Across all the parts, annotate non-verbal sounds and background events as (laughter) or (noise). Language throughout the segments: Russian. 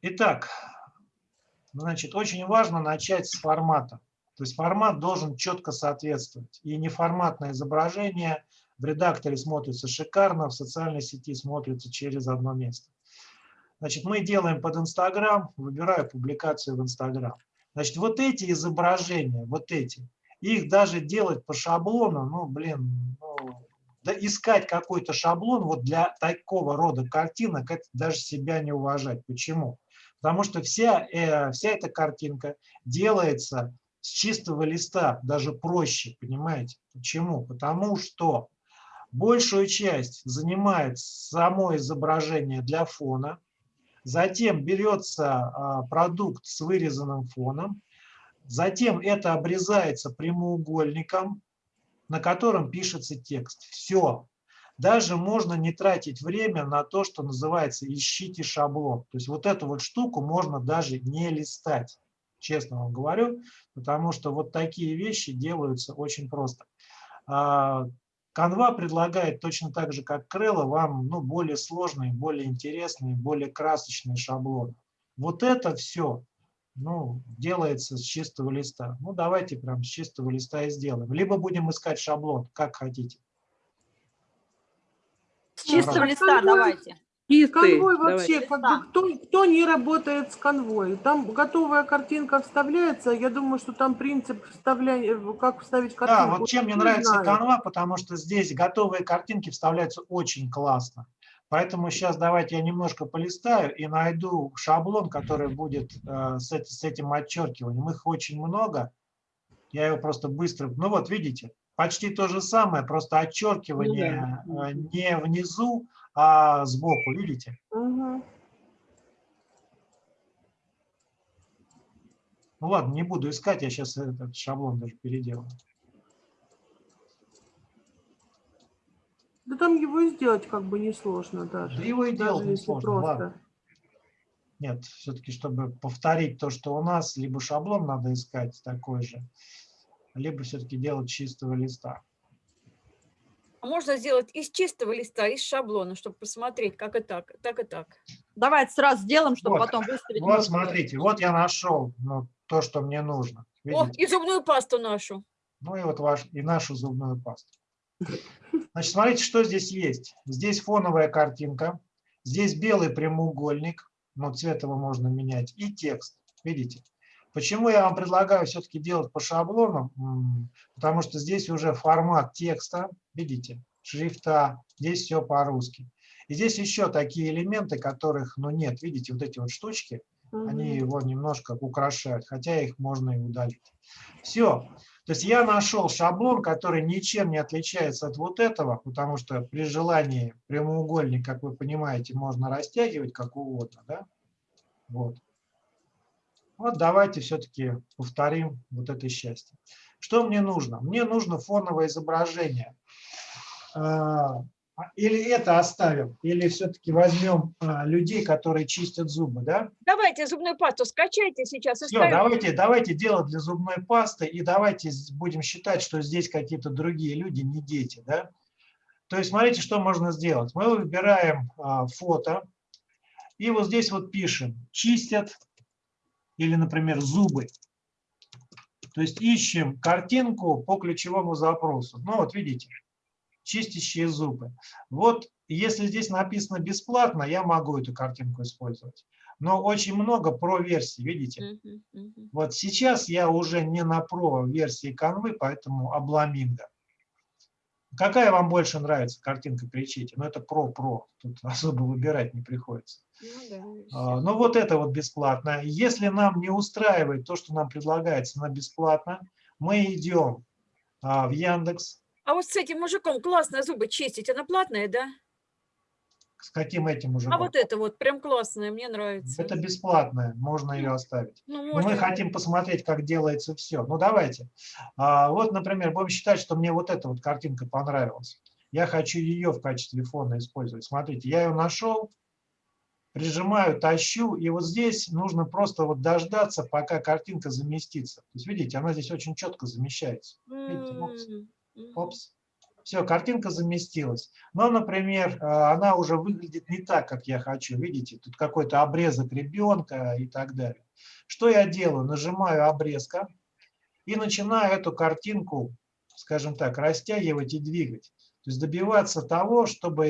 Итак, значит, очень важно начать с формата. То есть формат должен четко соответствовать. И неформатное изображение в редакторе смотрится шикарно, в социальной сети смотрится через одно место. Значит, мы делаем под Инстаграм, выбираю публикацию в Инстаграм. Значит, вот эти изображения, вот эти, их даже делать по шаблону, ну, блин, ну, искать какой-то шаблон вот для такого рода картинок, это даже себя не уважать. Почему? Потому что вся, э, вся эта картинка делается с чистого листа, даже проще, понимаете? Почему? Потому что большую часть занимает само изображение для фона, Затем берется а, продукт с вырезанным фоном. Затем это обрезается прямоугольником, на котором пишется текст. Все. Даже можно не тратить время на то, что называется «ищите шаблон». То есть вот эту вот штуку можно даже не листать, честно вам говорю, потому что вот такие вещи делаются очень просто. А, Canva предлагает точно так же, как Крелла, вам ну, более сложные, более интересные, более красочные шаблоны. Вот это все ну, делается с чистого листа. Ну, давайте прям с чистого листа и сделаем. Либо будем искать шаблон, как хотите. С чистого листа давайте. Чистый. Конвой вообще, как бы, кто, кто не работает с конвой? Там готовая картинка вставляется, я думаю, что там принцип вставления, как вставить картинку. Да, вот чем мне нравится знаю. канва, потому что здесь готовые картинки вставляются очень классно. Поэтому сейчас давайте я немножко полистаю и найду шаблон, который будет э, с, с этим отчеркиванием. Их очень много. Я его просто быстро... Ну вот, видите, почти то же самое, просто отчеркивание ну, да. не внизу, а сбоку, видите? Угу. Ну ладно, не буду искать, я сейчас этот шаблон даже переделаю. Да там его и сделать как бы несложно даже. Да его и делать несложно, просто. ладно. Нет, все-таки, чтобы повторить то, что у нас, либо шаблон надо искать такой же, либо все-таки делать чистого листа. А можно сделать из чистого листа, из шаблона, чтобы посмотреть, как и так, так и так. Давайте сразу сделаем, чтобы вот, потом выставить. Вот смотрите, вот я нашел ну, то, что мне нужно. Видите? О, и зубную пасту нашу. Ну и вот ваш, и нашу зубную пасту. Значит, смотрите, что здесь есть. Здесь фоновая картинка, здесь белый прямоугольник, но цвет его можно менять, и текст. Видите? Почему я вам предлагаю все-таки делать по шаблонам? Потому что здесь уже формат текста, видите, шрифта, здесь все по-русски. И здесь еще такие элементы, которых, ну, нет, видите, вот эти вот штучки, угу. они его немножко украшают, хотя их можно и удалить. Все. То есть я нашел шаблон, который ничем не отличается от вот этого, потому что при желании прямоугольник, как вы понимаете, можно растягивать как угодно. Да? Вот. Вот давайте все-таки повторим вот это счастье. Что мне нужно? Мне нужно фоновое изображение. А, или это оставим, или все-таки возьмем а, людей, которые чистят зубы, да? Давайте зубную пасту скачайте сейчас. Все, давайте, давайте делать для зубной пасты, и давайте будем считать, что здесь какие-то другие люди, не дети, да? То есть смотрите, что можно сделать. Мы выбираем а, фото, и вот здесь вот пишем «чистят или, например, зубы. То есть ищем картинку по ключевому запросу. Ну вот видите, чистящие зубы. Вот если здесь написано бесплатно, я могу эту картинку использовать. Но очень много про версий, видите? Вот сейчас я уже не на про версии канвы, поэтому обламинго. Какая вам больше нравится картинка, кричите? Ну, это про-про, тут (laughs) особо выбирать не приходится. Ну, да, а, ну, вот это вот бесплатно. Если нам не устраивает то, что нам предлагается на бесплатно, мы идем а, в Яндекс. А вот с этим мужиком классно зубы чистить, она платная, да? С каким этим уже? А вот это вот прям классное, мне нравится. Это бесплатное, можно ее оставить. Ну, можно. Но мы хотим посмотреть, как делается все. Ну давайте. А, вот, например, будем считать, что мне вот эта вот картинка понравилась. Я хочу ее в качестве фона использовать. Смотрите, я ее нашел, прижимаю, тащу, и вот здесь нужно просто вот дождаться, пока картинка заместится. То есть, видите, она здесь очень четко замещается. Видите, опс, Все, картинка заместилась. Но, например, э, она уже выглядит не так, как я хочу. Видите, тут какой-то обрезок ребенка и так далее. Что я делаю? Нажимаю обрезка и начинаю эту картинку, скажем так, растягивать и двигать. То есть добиваться того, чтобы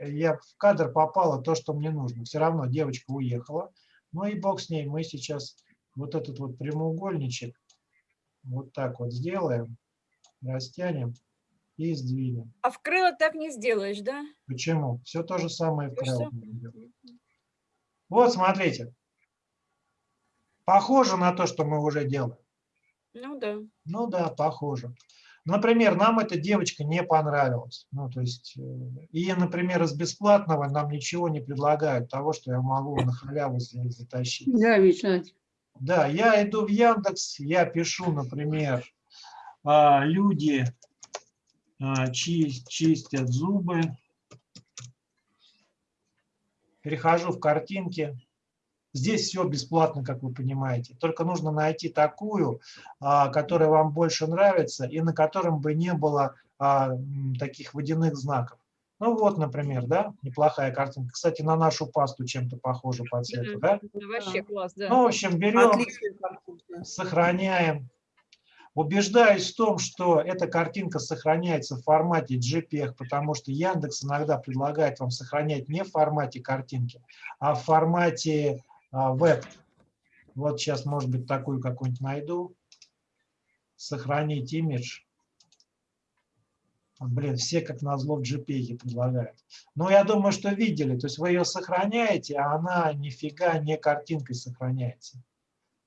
я в кадр попало то, что мне нужно. Все равно девочка уехала. Ну и бог с ней. Мы сейчас вот этот вот прямоугольничек вот так вот сделаем, растянем и сдвинем. А в крыло так не сделаешь, да? Почему? Все то же самое в То, крыло. Вот, смотрите. Похоже на то, что мы уже делаем. Ну да. Ну да, похоже. Например, нам эта девочка не понравилась. Ну, то есть, э, и, например, из бесплатного нам ничего не предлагают того, что я могу на халяву за- затащить. Да, Вячеслав. Да, я иду в Яндекс, я пишу, например, люди а, чи- чистят зубы. Перехожу в картинки. Здесь все бесплатно, как вы понимаете. Только нужно найти такую, а, которая вам больше нравится и на котором бы не было а, таких водяных знаков. Ну вот, например, да, неплохая картинка. Кстати, на нашу пасту чем-то похожа по цвету, да? Вообще класс, да. Ну, в общем, берем, сохраняем. Убеждаюсь в том, что эта картинка сохраняется в формате JPEG, потому что Яндекс иногда предлагает вам сохранять не в формате картинки, а в формате а, веб. Вот сейчас, может быть, такую какую-нибудь найду. Сохранить имидж. Блин, все как назло в JPEG предлагают. Но я думаю, что видели. То есть вы ее сохраняете, а она нифига не картинкой сохраняется.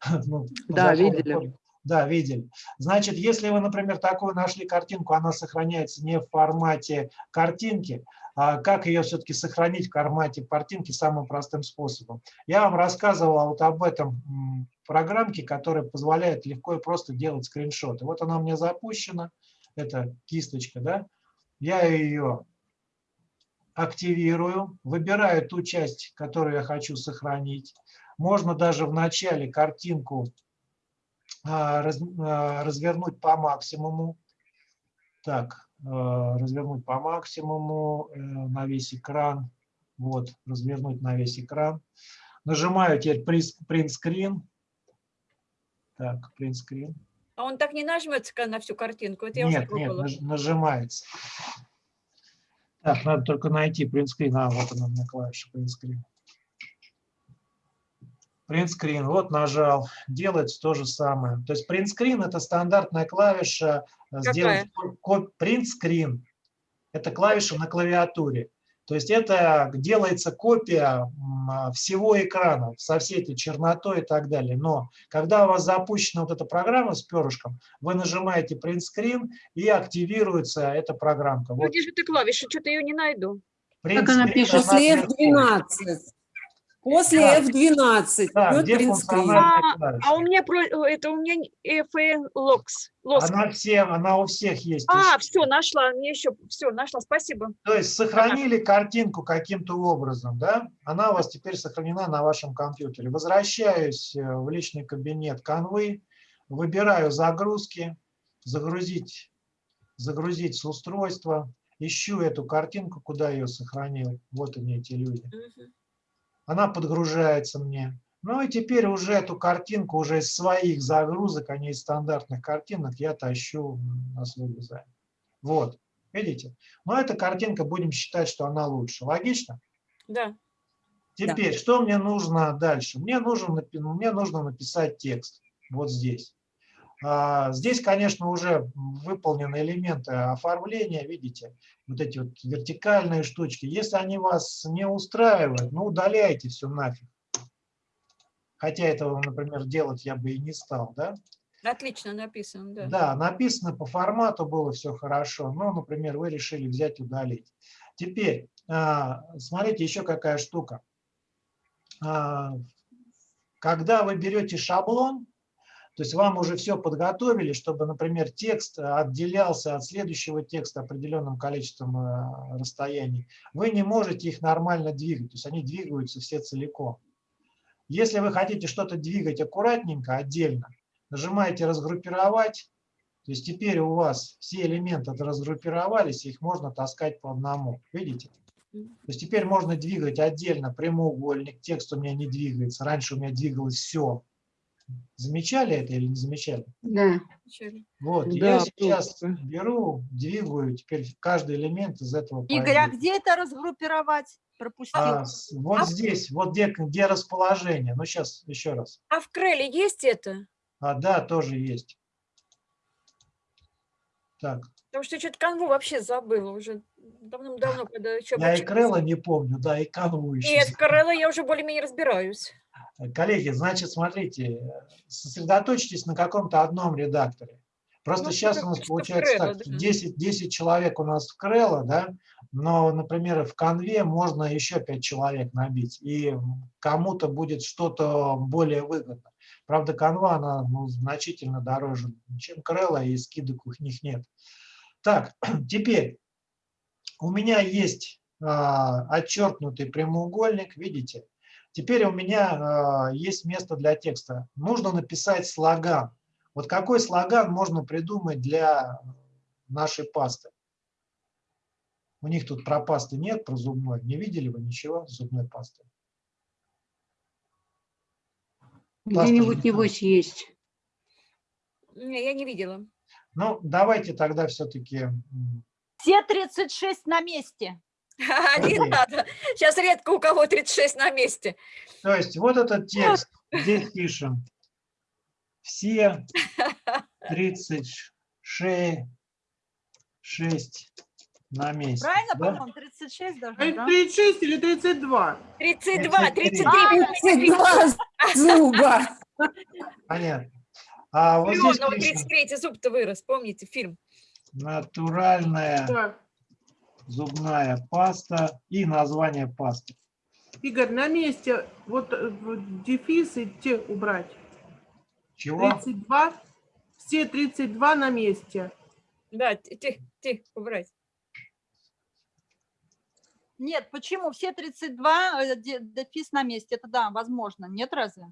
(laughs) Ну, Да, видели. Да, видели. Значит, если вы, например, такую нашли картинку, она сохраняется не в формате картинки, а как ее все-таки сохранить в формате картинки самым простым способом. Я вам рассказывал вот об этом программке, которая позволяет легко и просто делать скриншоты. Вот она у меня запущена, это кисточка, да. Я ее активирую, выбираю ту часть, которую я хочу сохранить. Можно даже в начале картинку раз- а, развернуть по максимуму. Так, э, развернуть по максимуму э, на весь экран. Вот, развернуть на весь экран. Нажимаю теперь print screen. Так, print screen. А он так не нажмется на всю картинку. Это я уже Нет, нет, пробовала. наж- нажимается. Так, надо только найти screen. А, вот она у меня клавиша screen, вот нажал, делается то же самое. То есть screen это стандартная клавиша. э, Сделать ко- print screen это клавиша на клавиатуре. То есть это делается копия а, всего экрана со всей этой чернотой и так далее. Но когда у вас запущена вот эта программа с перышком, вы нажимаете print screen и активируется эта программка. Ну, Вот где же ты клавиша? Что-то ее не найду. print Как она пишет? она После вверху. F12. После Да. F12 Да, идет функциональная клавиша? А у меня про- это у меня FN Locks. Лоск. Она, всем, она у всех есть. А, все, нашла. Мне еще все, нашла. Спасибо. То есть сохранили картинку каким-то образом, да? Она у вас теперь сохранена на вашем компьютере. Возвращаюсь э, в личный кабинет Canvы, выбираю загрузки, загрузить, загрузить с устройства, ищу эту картинку, куда ее сохранил. Вот они, эти люди. Мгм. Она подгружается мне. Ну и теперь уже эту картинку уже из своих загрузок, а не из стандартных картинок, я тащу на свой дизайн. Вот, видите? Но эта картинка, будем считать, что она лучше. Логично? Да. Теперь, что мне нужно дальше? Мне нужно, напи- мне нужно написать текст вот здесь. А, Здесь, конечно, уже выполнены элементы оформления, видите, вот эти вот вертикальные штучки. Если они вас не устраивают, ну удаляйте все нафиг. Хотя этого, например, делать я бы и не стал, да? Отлично написано, да. Да, написано по формату было все хорошо, но, например, вы решили взять удалить. Теперь, а, смотрите, еще какая штука. А, Когда вы берете шаблон, то есть вам уже все подготовили, чтобы, например, текст отделялся от следующего текста определенным количеством а, расстояний, вы не можете их нормально двигать, то есть они двигаются все целиком. Если вы хотите что-то двигать аккуратненько, отдельно, нажимаете «Разгруппировать», То есть теперь у вас все элементы разгруппировались, их можно таскать по одному. Видите? То есть теперь можно двигать отдельно прямоугольник, текст у меня не двигается. Раньше у меня двигалось все. Замечали это или не замечали? Да. Вот, Да, я сейчас просто. беру, двигаю теперь каждый элемент из этого. Игорь, а где это разгруппировать? Пропустил. А, вот здесь, вот где, где расположение. Ну, сейчас еще раз. А в Креле есть это? А, да, тоже есть. Так, Потому что я что-то канву вообще забыла уже давным-давно, когда еще... я и Крелла не помню, да, и канву еще. Нет, Крелла я уже более-менее разбираюсь. Коллеги, значит, смотрите, сосредоточьтесь на каком-то одном редакторе. Просто Ну, сейчас у нас получается Крелла, так, да. 10, 10 человек у нас в Крелла, да, но, например, в конве можно еще 5 человек набить, и кому-то будет что-то более выгодно. Правда, канва, она ну, значительно дороже, чем Крелла, и скидок у них нет. Так, (clears throat) теперь у меня есть а, отчеркнутый прямоугольник, видите? Теперь у меня а, есть место для текста. Нужно написать слоган. Вот какой слоган можно придумать для нашей пасты? У них тут про пасты нет, про зубной. Не видели вы ничего зубной пасты? Где-нибудь, небось, есть. Не, я не видела. Ну, давайте тогда все-таки... Все 36 на месте. (laughs) Не надо. Сейчас редко у кого 36 на месте. То есть вот этот (laughs) текст, здесь пишем. Все (laughs) 36 6 на месте. Правильно, да? по-моему, 36 А должно, это да? 36 или 32? 32, 33. Два зуба. Понятно. А вот здесь Леонова пишем 33 зуб-то вырос, помните фильм? натуральная. Зубная паста и название пасты. Игорь, на месте вот э, в дефис и те убрать. Чего? 32, все 32 на месте. Да, тихо, тихо, убрать. Нет, почему? Все 32, э, де- дефис на месте. Это да, возможно. Нет разве?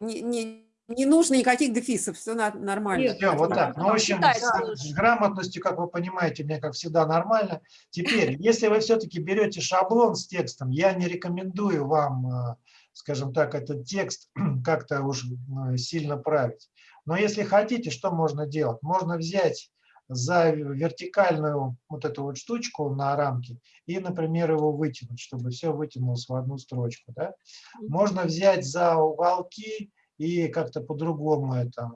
Не, не- не нужно никаких дефисов, все нормально. Нет, Все, вот так. Ну, в общем, с, с грамотностью, как вы понимаете, мне, как всегда, нормально. Теперь, (laughs) если вы все-таки берете шаблон с текстом, я не рекомендую вам, э, скажем так, этот текст (clears throat) как-то уж э, сильно править. Но если хотите, что можно делать? Можно взять за вертикальную вот эту вот штучку на рамке и, например, его вытянуть, чтобы все вытянулось в одну строчку. Да? Можно взять за уголки и как-то по-другому это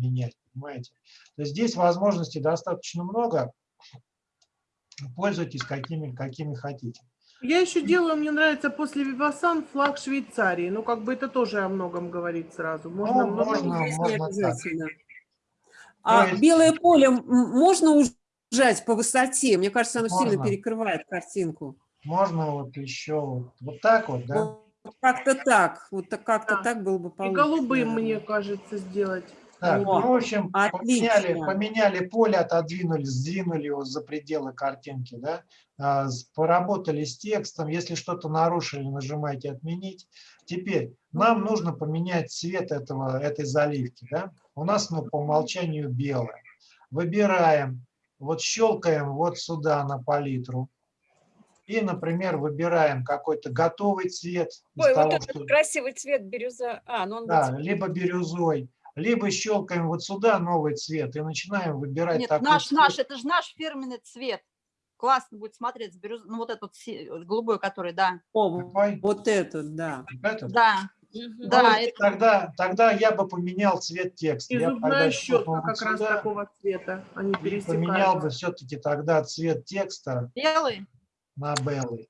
менять, понимаете? То есть здесь возможностей достаточно много. Пользуйтесь какими, какими хотите. Я еще делаю, мне нравится после Вивасан флаг Швейцарии. Ну, как бы это тоже о многом говорит сразу. Можно Ну, много- можно. Можно так. обязательно. А есть- белое поле можно ужать по высоте? Мне кажется, оно сильно Можно. перекрывает картинку. Можно вот еще вот, вот так вот, да? Как-то так, вот так- как-то Да. так было бы И получше. голубым, наверное. мне кажется, сделать. Так, ну, в общем, поменяли, Отлично. поменяли поле, отодвинули, сдвинули его за пределы картинки, да? А, поработали с текстом, если что-то нарушили, нажимайте «Отменить». Теперь нам нужно поменять цвет этого, этой заливки, да? У нас ну, по умолчанию белое. Выбираем, вот щелкаем вот сюда на палитру. И, например, выбираем какой-то готовый цвет. Ой, вот того, этот что- красивый цвет бирюза. А, ну он да, вот- либо бирюзой, либо щелкаем вот сюда новый цвет и начинаем выбирать Нет, такой наш, цвет. наш, это же наш фирменный цвет. Классно будет смотреться. бирюз- Ну, вот этот голубой, который, да. О, Какой? вот этот, да. Этот? Да, Мгм. да, Ну, это- тогда, тогда я бы поменял цвет текста. И Я зубная тогда щетка щелкнул как вот раз сюда такого цвета. Они и поменял бы все-таки тогда цвет текста белый. На белый.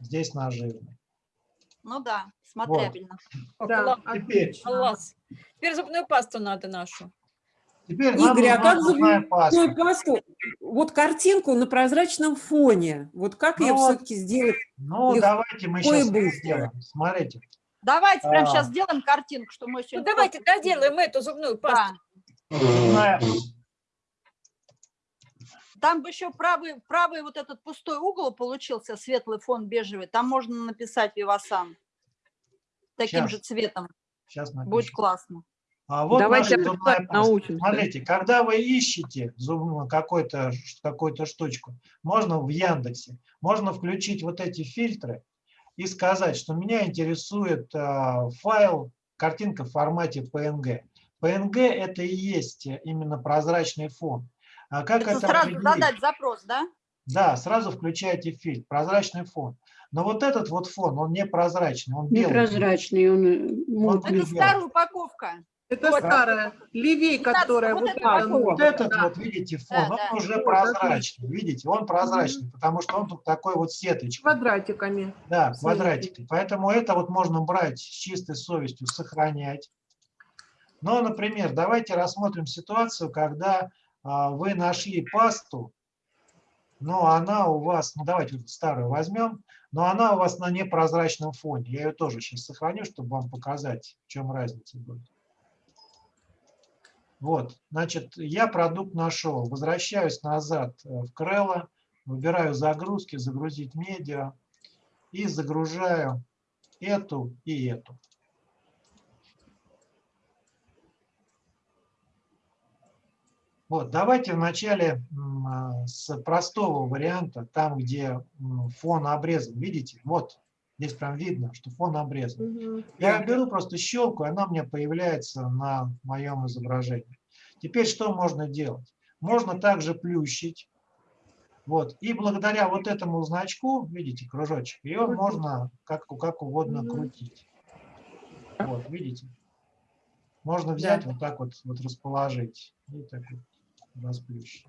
Здесь на жирный. Ну да, смотрябельно. Да, Класс. Теперь. Класс. Теперь зубную пасту надо нашу. Теперь нам Игорь, а нужна как зубная паста. зубную пасту, вот картинку на прозрачном фоне, вот как ее Ну вот. все-таки сделать? Ну, Легко давайте мы сейчас быстро. сделаем. Смотрите. Давайте прямо А. сейчас сделаем картинку, что мы еще... Ну давайте доделаем эту зубную пасту. Да. Зубная- Там бы еще правый, правый вот этот пустой угол получился, светлый фон бежевый. Там можно написать Вивасан. Таким Щас. же цветом. Сейчас Будет напишу. классно. А вот Давайте зубная научимся. Смотрите, когда вы ищете зубную какой-то какую-то штучку, можно в Яндексе, можно включить вот эти фильтры и сказать, что меня интересует а, файл, картинка в формате PNG. PNG это и есть именно прозрачный фон. А как Это это, сразу определить? задать запрос, да? Да, сразу включаете фильтр, прозрачный фон. Но вот этот вот фон, он не прозрачный, он белый. Непрозрачный, он э, мутный. Это старая упаковка. Это Вот. старая, левей, которая вот вот это. Вот вот, этот да. вот, видите, фон, Да, он да. уже Вот, прозрачный. Видите, он прозрачный, потому что он тут такой вот сеточкой. Квадратиками. Да, квадратикой. Поэтому это вот можно брать с чистой совестью, сохранять. Но, например, давайте рассмотрим ситуацию, когда а, вы нашли пасту, но она у вас, ну давайте старую возьмем, но она у вас на непрозрачном фоне. Я ее тоже сейчас сохраню, чтобы вам показать, в чем разница будет. Вот, значит, я продукт нашел. Возвращаюсь назад э, в Крелло, выбираю загрузки, загрузить медиа и загружаю эту и эту. Вот, давайте вначале а, с простого варианта, там, где фон обрезан. Видите? Вот, здесь прям видно, что фон обрезан. Мгм. Я беру просто щелку, она у меня появляется на моем изображении. Теперь что можно делать? Можно также плющить. Вот. И благодаря вот этому значку, видите, кружочек, ее можно как, как угодно Мгм. крутить. Вот, видите? Можно взять вот так вот, вот расположить и так вот расплющить.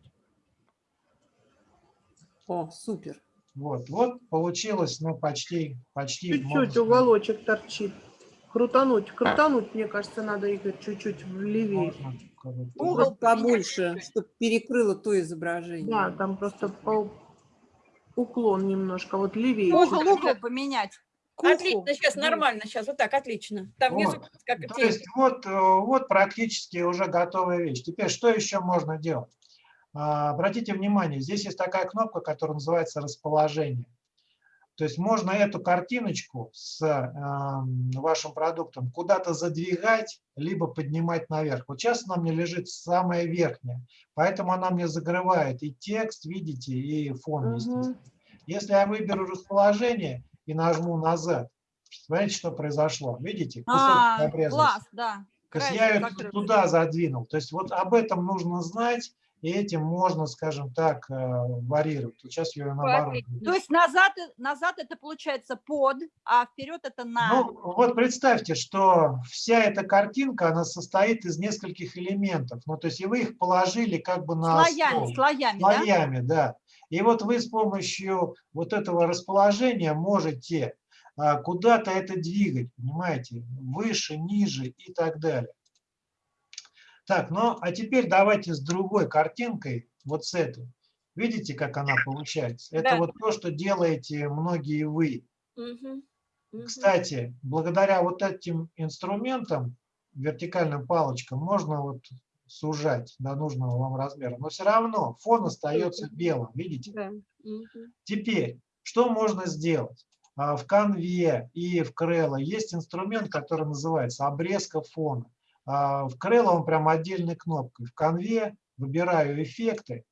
О, супер. Вот, вот получилось, ну, почти, почти. Чуть-чуть уголочек торчит. Крутануть, крутануть, мне кажется, надо, Игорь, чуть-чуть влевее. можно как-то- Угол побольше, чтобы перекрыло то изображение. Да, там просто по- уклон немножко, вот левее. Угол, угол поменять. К уху. Отлично, сейчас нормально, сейчас вот так, отлично. Там внизу Вот. как То есть вот, э, вот практически уже готовая вещь. Теперь что еще можно делать? А, Обратите внимание, здесь есть такая кнопка, которая называется расположение. То есть можно эту картиночку с эм, вашим продуктом куда-то задвигать, либо поднимать наверх. Вот сейчас она мне лежит самая верхняя, поэтому она мне закрывает и текст, видите, и фон, естественно. Если я выберу расположение и нажму назад, смотрите, что произошло. Видите, А, класс, да. То есть я ее туда задвинул. То есть вот об этом нужно знать, и этим можно, скажем так, э, варьировать. Сейчас я ее наоборот. То есть назад, назад это получается под, а вперед это на. Ну, вот представьте, что вся эта картинка, она состоит из нескольких элементов. Ну, то есть и вы их положили как бы на слоями, стол. слоями, да? слоями, да. И вот вы с помощью вот этого расположения можете а, куда-то это двигать, понимаете, выше, ниже и так далее. Так, ну а теперь давайте с другой картинкой, вот с этой. Видите, как она получается? Это Да. вот то, что делаете многие вы. Мгм. Мгм. Кстати, благодаря вот этим инструментам, вертикальным палочкам, можно вот сужать до нужного вам размера. Но все равно фон остается белым, видите? Да. Теперь, что можно сделать? А, В Canva и в Крелло есть инструмент, который называется обрезка фона. А, В Крелло он прям отдельной кнопкой. В Canva выбираю эффекты.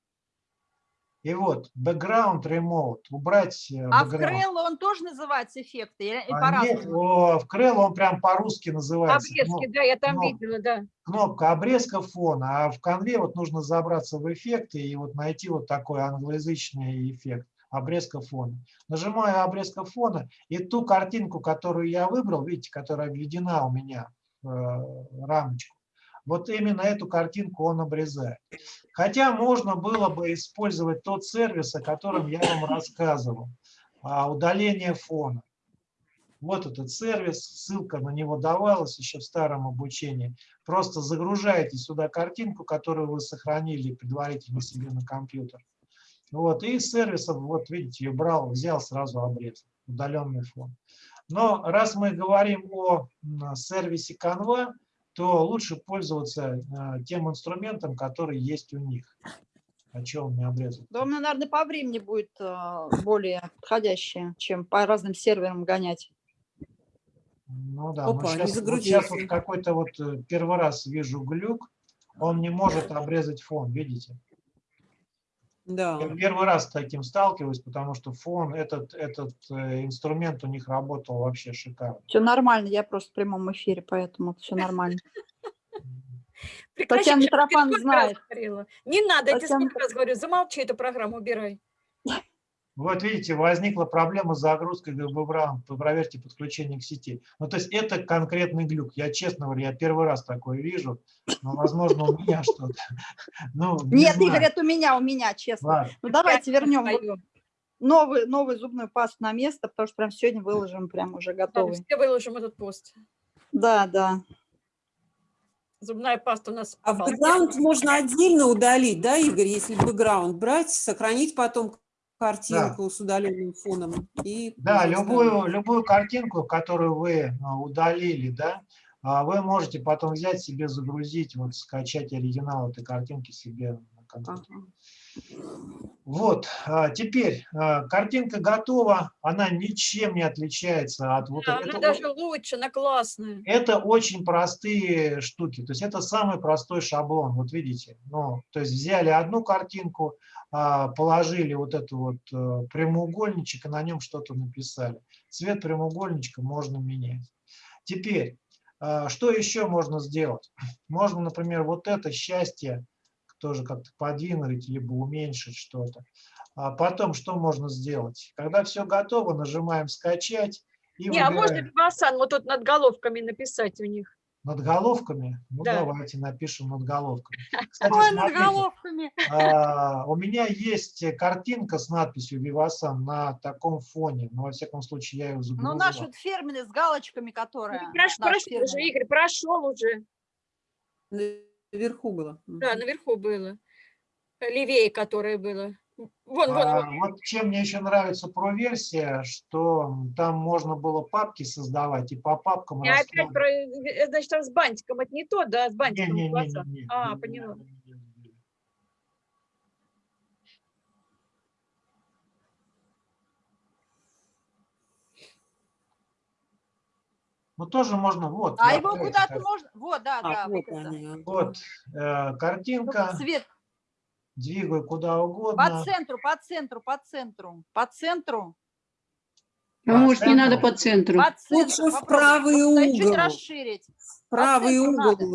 И вот, background remote, убрать э, А в background. Крелло он тоже называется эффекты? А нет, в Крелло он прям по-русски называется. Обрезки, кноп- да, я там кноп- видела, да. Кнопка обрезка фона, а в конве вот нужно забраться в эффекты и вот найти вот такой англоязычный эффект обрезка фона. Нажимаю обрезка фона, и ту картинку, которую я выбрал, видите, которая введена у меня в э, рамочку, вот именно эту картинку он обрезает. Хотя можно было бы использовать тот сервис, о котором я вам рассказывал, а, удаление фона. Вот этот сервис, ссылка на него давалась еще в старом обучении. Просто загружаете сюда картинку, которую вы сохранили предварительно себе на компьютер. Вот, и из сервисов, вот видите, ее брал, взял, сразу обрезал, удаленный фон. Но раз мы говорим о сервисе Canva, то лучше пользоваться э, тем инструментом, который есть у них. О чем у меня обрезал. Да, у меня, наверное, по времени будет э, более подходящее, чем по разным серверам гонять. Ну да, Опа, не сейчас, вот сейчас вот какой-то вот э, первый раз вижу глюк, он не может обрезать фон, видите? Да. Я первый раз с таким сталкиваюсь, потому что фон, этот, этот э, инструмент у них работал вообще шикарно. Все нормально, я просто в прямом эфире, поэтому все нормально. Прекращай, Татьяна раз знает. Не надо, я тебе сколько раз говорю, замолчи эту программу, убирай. Вот видите, возникла проблема с загрузкой GBRAM, проверьте подключение к сети. Ну, то есть это конкретный глюк. Я честно говорю, я первый раз такое вижу, но, возможно, у меня что-то. Ну, не Нет, знаю. Игорь, это у меня, у меня, честно. Ладно. Ну давайте вернем новый, новый зубную пасту на место, потому что прям сегодня выложим прям уже Да, готовый. Все выложим этот пост. Да, да. Зубная паста у нас. А бэкграунд можно отдельно удалить, да, Игорь, если бэкграунд брать, сохранить потом картинку с удаленным фоном. И Да, любую, любую картинку, которую вы а, удалили, да, а, вы можете потом взять себе, загрузить, вот скачать оригинал этой картинки себе на компьютер. Ага. Вот, а, теперь а, картинка готова, она ничем не отличается от вот Да, этого. она даже лучше, она классная. Это очень простые штуки, то есть это самый простой шаблон, вот видите, ну, то есть взяли одну картинку, а, положили вот эту вот э, прямоугольничек и на нем что-то написали. Цвет прямоугольничка можно менять. Теперь, что еще можно сделать? Можно, например, вот это счастье тоже как-то подвинуть, либо уменьшить что-то. А потом что можно сделать? Когда все готово, нажимаем «Скачать» и Не, а можно выбираем. Вивасан вот тут над головками написать у них. Над головками? Ну, Да. давайте напишем над головками. Кстати, Ой, над головками. а, у меня есть картинка с надписью «Вивасан» на таком фоне. Но, во всяком случае, я ее Ну, загрузил. наш вот фирменный с галочками, которая. Ну, прошел уже. Игорь, прошел уже. Наверху было. Да, наверху было. Левее, которое было. Вон, вон, А, вон. вот чем мне еще нравится про версия, что там можно было папки создавать и по папкам Я опять про, э, значит, там с бантиком, это не то, да, с бантиком. Не-не-не-не-не, глаза. А, не- поняла. не- не- не. Ну, тоже можно, вот. А его куда-то можно... Вот, да, А, да. вот вот они, э, Ну, картинка, Цвет двигаю куда по угодно. центру, по центру, по центру, по центру, По А может, не центру. надо по центру? по центру. Лучше в правый да, Чуть угол. расширить. Правый центру угол надо.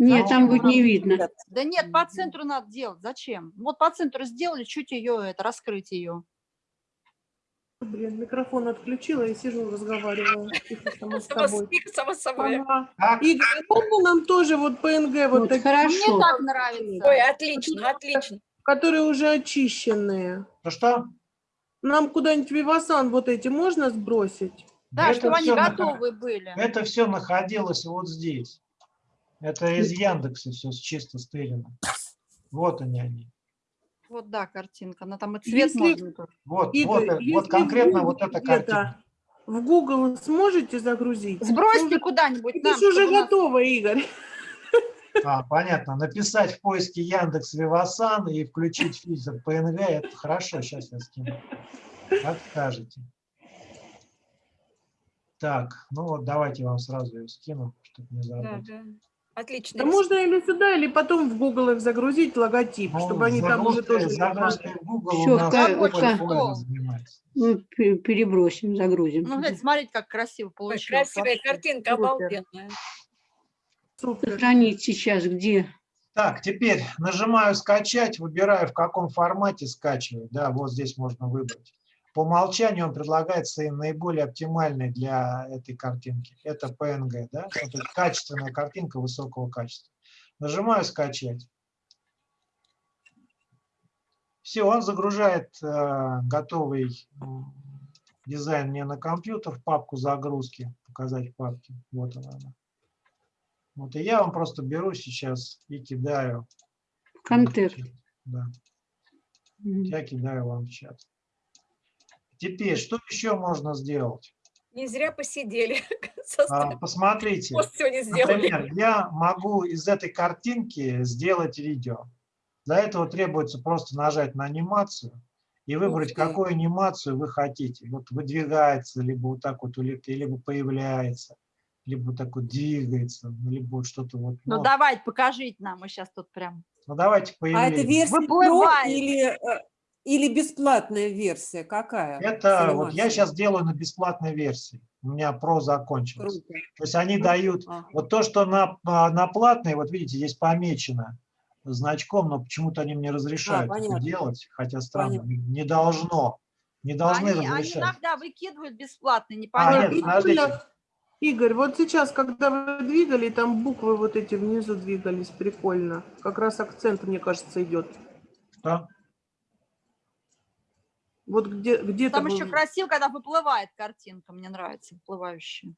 Нет, А там будет не видно. Да нет, по центру надо делать. Зачем? Вот по центру сделали, чуть ее, это, раскрыть ее. Блин, микрофон отключила и сижу, разговариваю. Тихо, сама с Само, собой. с- само собой. Ага. Так, Игорь, а можно нам тоже вот PNG вот Вот такие, Мне хорошо. так нравится. Ой, отлично, отлично. которые уже очищенные? ну что? Нам куда-нибудь Вивасан вот эти можно сбросить? Да, Это чтобы они готовы были. Это все находилось вот здесь. Это из Яндекса все чисто стырено. Вот они они. Вот да, картинка. Она там и цвет Если- можно тоже. Вот, Игорь, вот, э, если вот конкретно вот эта картинка. В Google сможете загрузить? Сбросьте куда-нибудь Это нам, же уже нас- готово, Игорь. А, понятно. Написать в поиске Яндекс Вивасан и включить фильтр PNG, это хорошо, сейчас я скину. Как скажете. Так, ну вот давайте я вам сразу ее скину, чтобы не Да, забыть. да. Отлично. Да можно или сюда, или потом в Google их загрузить, логотип, Ну, чтобы они там уже тоже... загрузкой в Google Всё, у нас. Ну, пе- перебросим, загрузим. Ну, глядь, смотрите, как красиво получилось. красивая вообще. картинка, Супер. обалденная. Супер. Сохранить сейчас где? Так, теперь нажимаю скачать, выбираю в каком формате скачивать. Да, вот здесь можно выбрать. По умолчанию он предлагается и наиболее оптимальный для этой картинки. Это PNG, да? Это качественная картинка высокого качества. Нажимаю скачать. Все, он загружает э, готовый дизайн мне на компьютер, в папку загрузки. Показать папки. Вот она. она. Вот и я вам просто беру сейчас и кидаю. Контент. Да, я кидаю вам в чат. Теперь, что еще можно сделать? Не зря посидели. (laughs) А, посмотрите, например, я могу из этой картинки сделать видео. Для этого требуется просто нажать на анимацию и выбрать, какую анимацию вы хотите. Вот выдвигается, либо вот так вот, или- либо появляется, либо вот так вот двигается, либо вот что-то вот. Ну ну, давайте, покажите нам, мы сейчас тут прям. ну, давайте А это версия Pro Выплывает. или, э, или бесплатная версия? Какая? Это вот я сейчас делаю на бесплатной версии. У меня про закончилось. Круто. То есть они дают Ага. вот то, что на, а, на платной, вот видите, здесь помечено значком, но почему-то они мне разрешают это понятно. делать, хотя странно, Понятно. не должно, не должны Они, они разрешать. иногда выкидывают бесплатно, А, непонятно. нет, подождите. Прикольно. Игорь, вот сейчас, когда вы двигали, там буквы вот эти внизу двигались, прикольно. Как раз акцент, мне кажется, идет. Что? Вот где, где-то Там вы- еще красиво, когда выплывает картинка, мне нравится, выплывающая.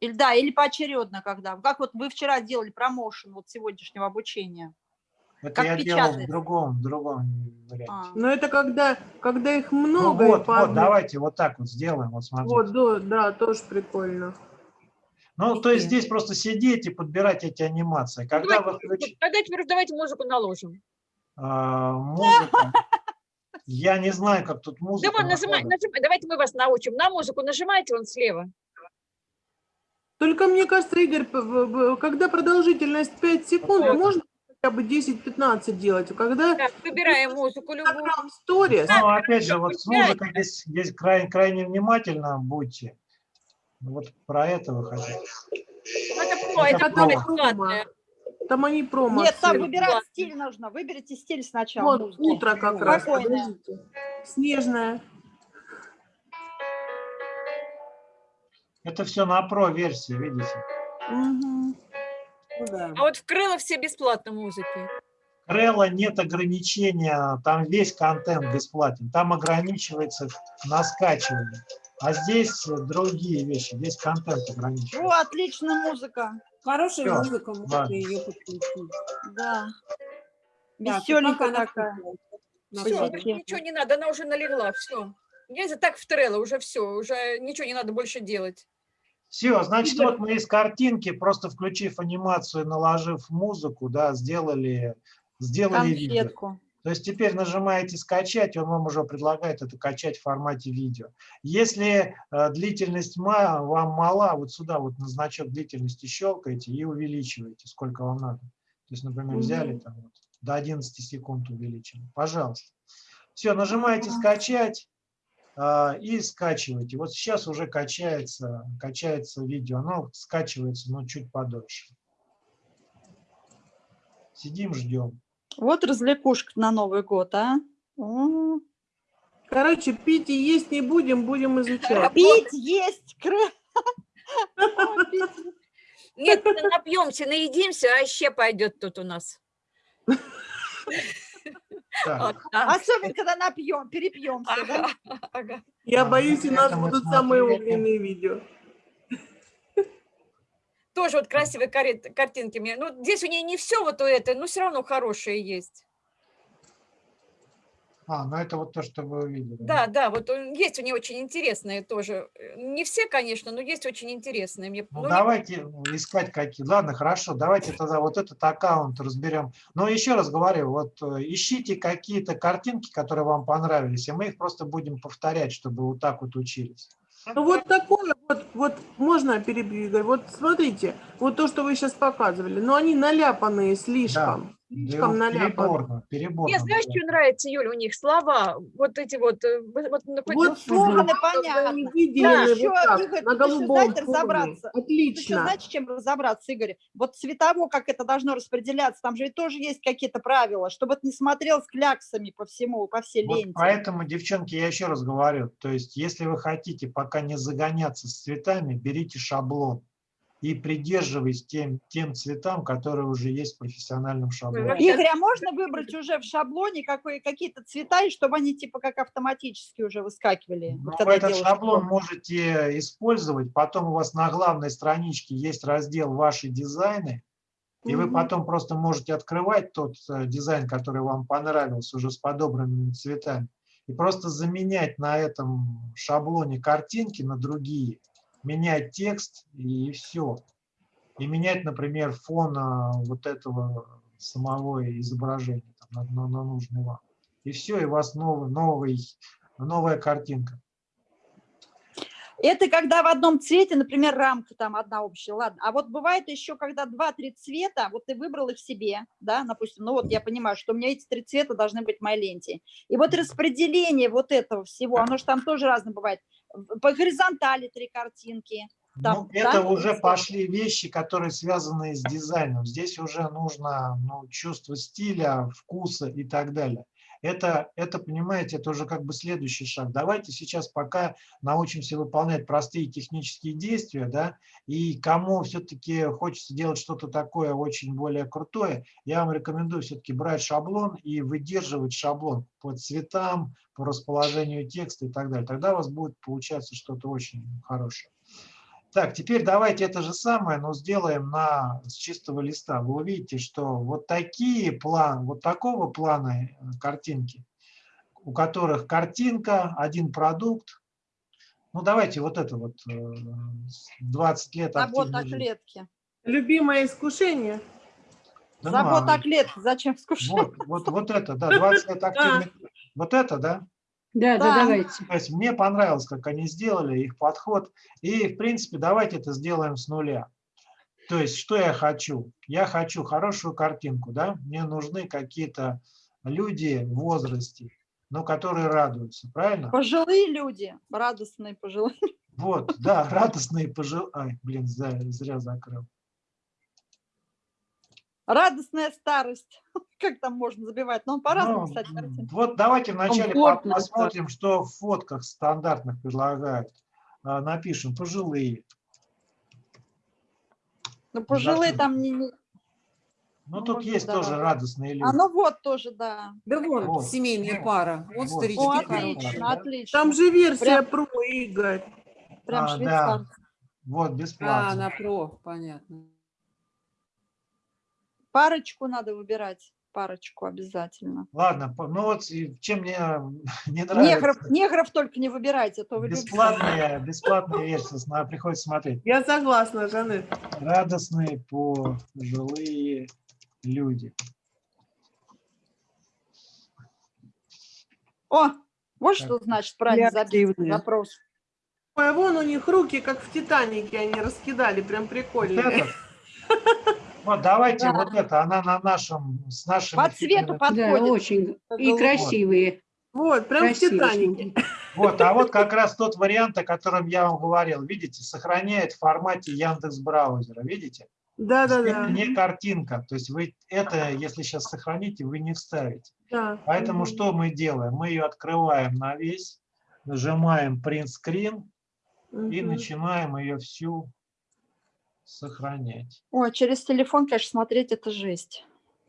Или да, или поочередно, когда. Как вот вы вчера делали промоушен вот сегодняшнего обучения. Это Как я делал в другом, в другом варианте. А. Но это когда, когда их Ну много. и вот, по вот, давайте вот так вот сделаем, вот смотрите. Вот, да, да, тоже прикольно. Ну, то есть здесь просто сидеть и подбирать эти анимации. Когда вы Давайте, включите тогда теперь давайте музыку наложим. музыку, я не знаю, как тут Да музыка. вот, нажимай, находится. нажимай, давайте мы вас научим. На музыку нажимайте вон слева. Только мне кажется, Игорь, когда продолжительность 5 секунд, Вот. можно хотя бы 10-15 делать. Когда Так, выбираем музыку любую. Stories, Ну, опять же, вот с музыкой здесь, здесь крайне, крайне внимательно будьте. Вот про это вы хотите. Это про, это Это про промо. бесплатное. Там они промо. Нет, там выбирать стиль нужно. Выберите стиль сначала. Вот утро как раз. Снежная. Это все на про версии, видите? Ну да. А вот в Крыло все бесплатно музыки. Крелла нет ограничения, там весь контент бесплатен, там ограничивается на скачивание. А здесь другие вещи, здесь контент ограничивается. О, отличная музыка. Хорошая Всё, музыка, можно ее подключить. Да. Веселенькая такая. Все, ничего не надо, она уже налегла, все. Я за так в Трелло, уже все, уже ничего не надо больше делать. Все, значит, вот мы из картинки, просто включив анимацию, наложив музыку, да, сделали, сделали видео. То есть теперь нажимаете «Скачать», он вам уже предлагает это качать в формате видео. Если э, длительность вам мала, вот сюда вот на значок длительности щелкаете и увеличиваете, сколько вам надо. То есть, например, взяли там вот, до 11 секунд увеличили. Пожалуйста. Все, нажимаете «Скачать» а, и скачиваете. Вот сейчас уже качается, качается видео. Оно скачивается, но чуть подольше. Сидим, ждем. Вот развлекушка на Новый год, а? О, Короче, пить и есть не будем, будем изучать. Пить, есть. Нет, напьемся, наедимся, а еще пойдет тут у нас. Особенно, когда напьем, перепьемся, да? Я боюсь, у нас мы будут самые огненные видео. Тоже вот красивые картинки мне. Ну, здесь у нее не все вот у этой, но все равно хорошие есть. А, ну это вот то, что вы увидели. Да, да, вот есть у нее очень интересные тоже. Не все, конечно, но есть очень интересные. Мне, Ну, ну, не- давайте искать какие. Ладно, хорошо, давайте тогда вот этот аккаунт разберем. Но еще раз говорю, вот э, ищите какие-то картинки, которые вам понравились, и мы их просто будем повторять, чтобы вот так вот учились. Ну вот такое, вот, вот можно перебью, Игорь, вот смотрите, вот то, что вы сейчас показывали, но они наляпанные слишком, Да, слишком наляпанные. переборно, переборно. Мне знаешь, бывает. что нравится, Юля, у них слова, вот эти вот, э, вот, вот, слоганы понятно. выделены Еще, вот так, Игорь, на еще, голубом знаете, фоне. разобраться. Еще, Отлично. знаете, чем разобраться, Игорь? Вот цветово, как это должно распределяться, там же тоже есть какие-то правила, чтобы это не смотрел с кляксами по всему, по всей Вот ленте. поэтому, девчонки, я еще раз говорю, то есть если вы хотите пока не загоняться с цветами, берите шаблон и придерживайтесь тем, тем цветам, которые уже есть в профессиональном шаблоне. Игорь, а можно выбрать уже в шаблоне какие-то цвета, и чтобы они типа как автоматически уже выскакивали? Ну, вот этот шаблон можете использовать, потом у вас на главной страничке есть раздел «Ваши дизайны», и вы потом просто можете открывать тот э, дизайн, который вам понравился, уже с подобранными цветами, и просто заменять на этом шаблоне картинки на другие, менять текст и все. И менять, например, фон а, вот этого самого изображения там, на, на- на нужный вам. и все, и у вас новый, новый, новая картинка. Это когда в одном цвете, например, рамка там одна общая, ладно. А вот бывает еще, когда два-три цвета, вот ты выбрал их себе, да, допустим, ну вот я понимаю, что у меня эти три цвета должны быть в моей ленте. И вот распределение вот этого всего, оно же там тоже разное бывает. По горизонтали три картинки. Там, ну, это да? уже пошли вещи, которые связаны с дизайном. Здесь уже нужно ну, чувство стиля, вкуса и так далее. Это, это, понимаете, это уже как бы следующий шаг. Давайте сейчас пока научимся выполнять простые технические действия, да, и кому все-таки хочется делать что-то такое очень более крутое, я вам рекомендую все-таки брать шаблон и выдерживать шаблон по цветам, по расположению текста и так далее. Тогда у вас будет получаться что-то очень хорошее. Так, теперь давайте это же самое, но сделаем на, с чистого листа. Вы увидите, что вот такие планы, вот такого плана э, картинки, у которых картинка, один продукт. Ну, давайте вот это вот 20 лет Забота о клетке. Любимое искушение. Да ну, Забота а о клетке. Зачем скушать? вот, вот, вот это, да, 20 лет (laughs) активной. Вот это, да? Да, да, Да. давайте. То есть мне понравилось, как они сделали, их подход. И, в принципе, давайте это сделаем с нуля. То есть, что я хочу? Я хочу хорошую картинку, да? Мне нужны какие-то люди в возрасте, но которые радуются, правильно? Пожилые люди, радостные пожилые. Вот, да, (laughs) радостные пожилые. Ай, блин, зря, зря закрыл. Радостная старость. (laughs) Как там можно забивать? Но он по-разному, Ну, кстати, картинки. Вот давайте вначале Комфортно, посмотрим, что в фотках стандартных предлагают. А, Напишем пожилые. Ну, пожилые там не... не- Ну, Ну, тут есть да. тоже радостные люди. А ну вот тоже, да. Да вон, Вот. семейная пара. Вот Вот. старички. О, отлично, да? отлично. Там же версия Прям- про, Игорь. Прям А, да. швейцарский. Вот, А, бесплатно. на про, понятно. Парочку надо выбирать. Парочку обязательно. Ладно, ну вот чем мне (laughs) не нравится. Негров, негров только не выбирайте, а то вы любите. Бесплатные, бесплатные версии, сна- приходится смотреть. Я согласна, Жанет. Радостные пожилые люди. О, вот Так. что значит правильно забить запрос. Ой, а вон у них руки, как в Титанике, они раскидали, прям Вот прикольно. это? (laughs) Вот давайте Да. вот это, она на нашем, с нашим... По цвету Да, подходит. очень. И красивые. Вот, прям в красивые Титанике. смотрят. Вот, а вот как раз тот вариант, о котором я вам говорил. Видите, сохраняет в формате Яндекс браузера. Видите? Да-да-да. Не картинка. То есть вы это, если сейчас сохраните, вы не вставите. Да. Поэтому что мы делаем? Мы ее открываем на весь, нажимаем print screen и Мгм. начинаем ее всю сохранять. Ой, через телефон, конечно, смотреть это жесть.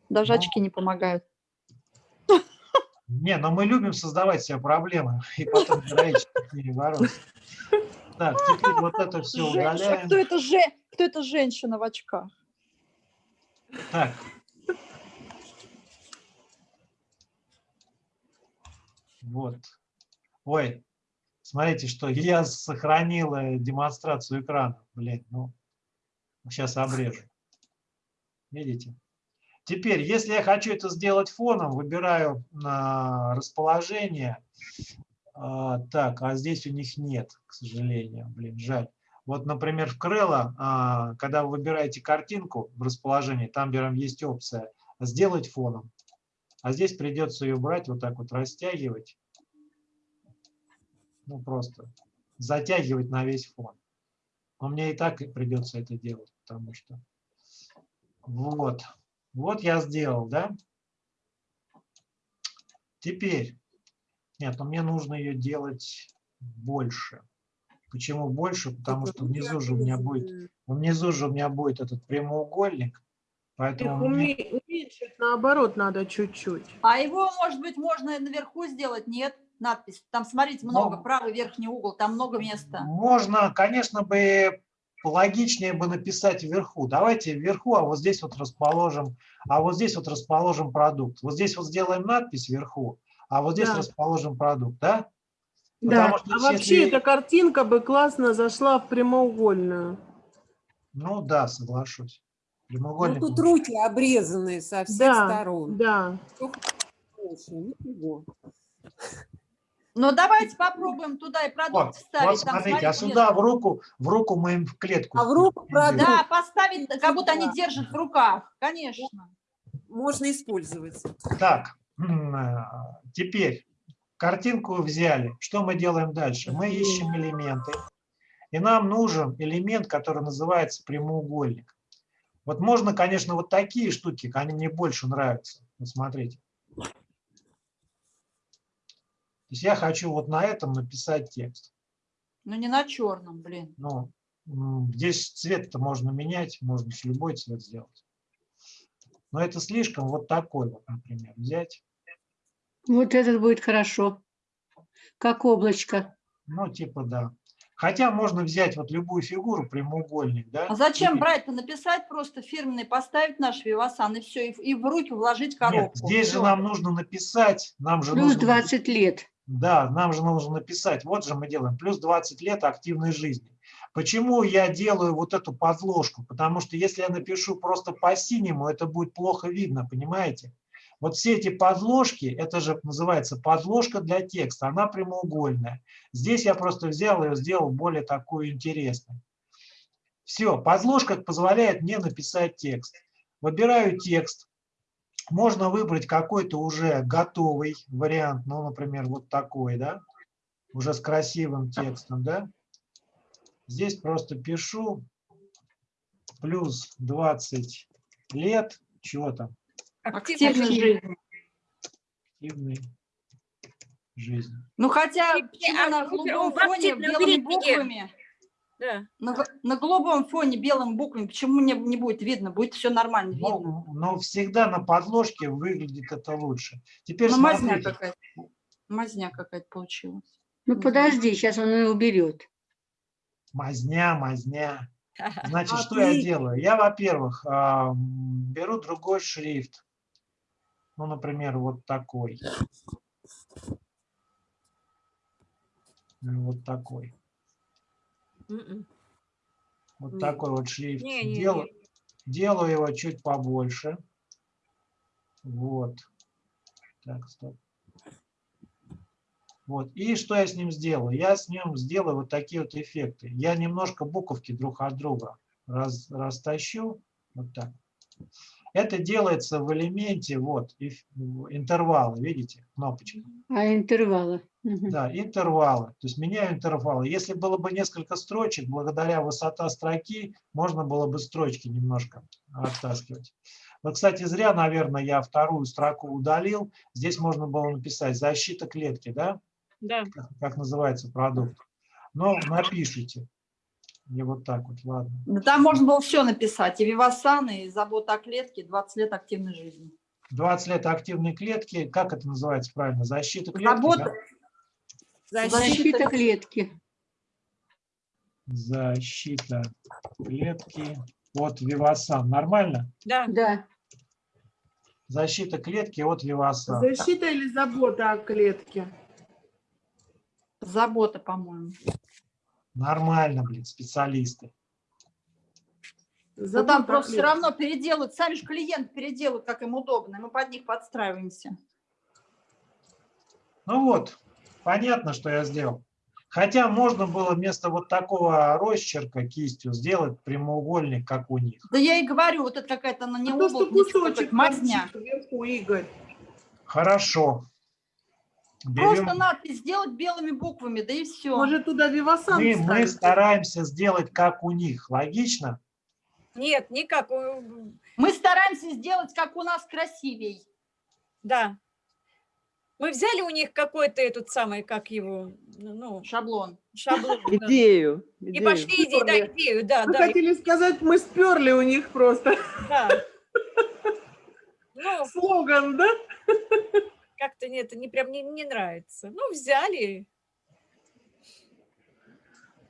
Даже Ну. очки не помогают. Не, но мы любим создавать себе проблемы (laughs) и потом героически бороться. Так, теперь вот это все Женщина, удаляем. кто это, же, кто это женщина в очках? Так. Вот. Ой, смотрите, что я сохранил э, демонстрацию экрана. Блин, ну, сейчас обрежу. Видите? Теперь, если я хочу это сделать фоном, выбираю на расположение. А, так, а здесь у них нет, к сожалению. Блин, жаль. Вот, например, в Крыло, а, когда вы выбираете картинку в расположении, там берем, есть опция «Сделать фоном». А здесь придется ее брать, вот так вот растягивать. Ну, просто затягивать на весь фон. Но мне и так придется это делать, потому что... Вот. Вот я сделал, да? Теперь. Нет, но мне нужно ее делать больше. Почему больше? Потому что внизу же у меня будет, внизу же у меня будет этот прямоугольник. Поэтому мне- уме- уменьшить наоборот надо чуть-чуть. А его, может быть, можно наверху сделать? Нет, надпись. Там, смотрите, много, Ну, правый верхний угол, там много места. Можно, конечно, бы логичнее бы написать вверху. Давайте вверху, а вот здесь вот расположим, а вот здесь вот расположим продукт. Вот здесь вот сделаем надпись вверху, а вот здесь Да. расположим продукт, да? Да. Что А вообще если- эта картинка бы классно зашла в прямоугольную. Ну да, соглашусь. Ну, Прямоугольник. тут лучше. руки обрезанные со всех Да, сторон. да. больше. Но давайте попробуем туда и продукт Вот, вставить. вот Там, смотрите, а сюда в руку, в руку мы им в клетку. А в руку продукт. Да, поставить, как будто они держат в руках, конечно. Можно использовать. Так, э, теперь картинку взяли. Что мы делаем дальше? Мы ищем элементы. И нам нужен элемент, который называется прямоугольник. Вот можно, конечно, вот такие штуки, они мне больше нравятся. Вот смотрите. То есть я хочу вот на этом написать текст. Ну не на черном, блин. Ну, здесь цвет-то можно менять, можно с любой цвет сделать. Но это слишком вот такой вот, например, взять. Вот этот будет хорошо. Как облачко. Ну, типа, да. Хотя можно взять вот любую фигуру, прямоугольник, да? А зачем и- брать-то? Написать просто фирменный, поставить наш вивасан и все, и, в- и в руки вложить Нет, коробку. здесь же Всё. нам нужно написать, нам же Плюс нужно... 20 лет. Да, нам же нужно написать, вот же мы делаем, плюс 20 лет активной жизни. Почему я делаю вот эту подложку? Потому что если я напишу просто по-синему, это будет плохо видно, понимаете? Вот все эти подложки, это же называется подложка для текста, она прямоугольная. Здесь я просто взял ее, сделал более такую интересную. Все, подложка позволяет мне написать текст. Выбираю текст. Можно выбрать какой-то уже готовый вариант, ну, например, вот такой, да, уже с красивым текстом, да. Здесь просто пишу плюс 20 лет, чего там, Активной жизни. активной жизни. Ну хотя, на активном фоне белыми буквами, Да. на, на голубом фоне белыми буквами, почему не, не будет видно? Будет все нормально видно. Но, но всегда на подложке выглядит это лучше. Теперь Ну, мазня какая-то. Мазня какая-то получилась. Ну подожди, сейчас он ее уберет. мазня, мазня. (laughs) Значит, что я делаю? Я, во-первых, а, беру другой шрифт. Ну, например, вот такой. Ну, Вот такой. Мгм. Вот Не. такой вот шрифт. Не, не, Дел- не. Делаю его чуть побольше. Вот. Так, стоп. Вот. И что я с ним сделаю? Я с ним сделаю вот такие вот эффекты. Я немножко буковки друг от друга раз, растащу. Вот так. Это делается в элементе вот интервалы, видите, кнопочка. А интервалы. Да, интервалы. То есть меняю интервалы. Если было бы несколько строчек, благодаря высота строки, можно было бы строчки немножко оттаскивать. Вот, кстати, зря, наверное, я вторую строку удалил. Здесь можно было написать защита клетки, да, Да. как, как называется продукт. Но напишите. И вот так вот, ладно. Да там можно было все написать. И Вивасан, и забота о клетке, 20 лет активной жизни. 20 лет активной клетки, как это называется правильно? Защита клетки? Забота, да? Защита клетки. Защита клетки от Вивасан. Нормально? Да. Да. Защита клетки от Вивасан. Защита или забота о клетке? забота, по-моему. Нормально, блин, специалисты. Но Забота там просто все клетке. равно переделают, сами же клиент переделают, как им удобно, мы под них подстраиваемся. Ну вот, понятно, что я сделал. Хотя можно было вместо вот такого росчерка кистью сделать прямоугольник, как у них. Да я и говорю, вот это какая-то она не А то, кусочек мазня. вверху, Игорь. Хорошо. Просто Берем. надпись сделать белыми буквами, да и все. Может, туда Вивасан Мы, мы стараемся сделать, как у них. Логично? Нет, никак. Мы стараемся сделать, как у нас красивей. Да. Мы взяли у них какой-то этот самый, как его, ну, Шаблон. шаблон. (laughs) да. Идею. И идею. пошли иди, да, идею, да, Вы да, хотели сказать, мы сперли у них просто да. (laughs) Ну, слоган, да? как-то не- это не прям не, не нравится. Ну, взяли.